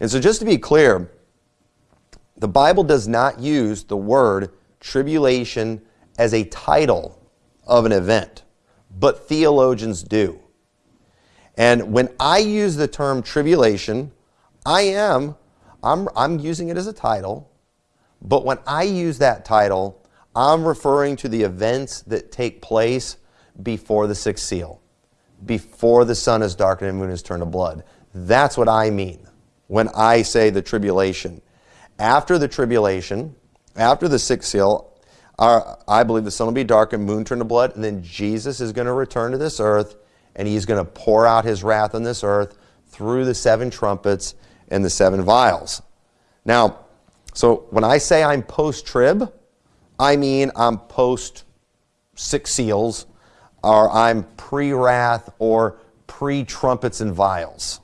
And so just to be clear, the Bible does not use the word tribulation as a title of an event, but theologians do. And when I use the term tribulation, I am, I'm, I'm using it as a title, but when I use that title, I'm referring to the events that take place before the sixth seal, before the sun is darkened and the moon is turned to blood. That's what I mean when I say the tribulation. After the tribulation, after the sixth seal, our, I believe the sun will be darkened, moon turned to blood, and then Jesus is going to return to this earth, and he's going to pour out his wrath on this earth through the seven trumpets and the seven vials. Now, so when I say I'm post-trib, I mean I'm post six seals, or I'm pre-wrath or pre-trumpets and vials.